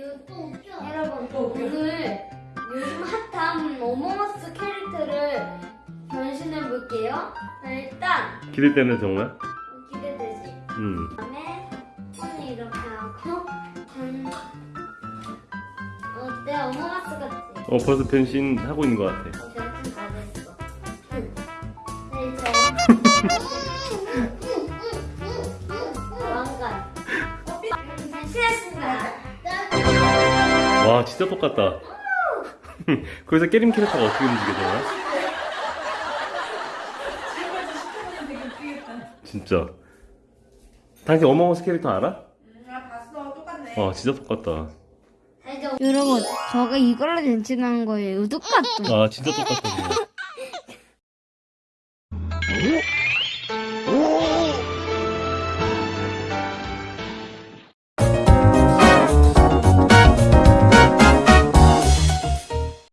여러분 오늘 요즘 핫한 어몽어스 캐릭터를 변신해 볼게요. 일단 기대되는 정말? 기대되지. 음. 그다음에 손을 이렇게 하고 전 어때 어몽어스 같지? 어 벌써 변신 하고 있는 것 같아. 어, 변신 다 됐어. 응. 네, 이제 와 진짜 똑같다. 거기서 깨림 캐릭터가 어떻게 움직여져요? 지금까지 10분이면 되게 웃기겠다. 진짜. 당신 어몽어스 캐릭터 알아? 음, 아 봤어 똑같네. 와 진짜 똑같다. 여러분, 저가 이걸로 변신한 거예요. 똑같죠? 아 진짜 똑같다. 진짜.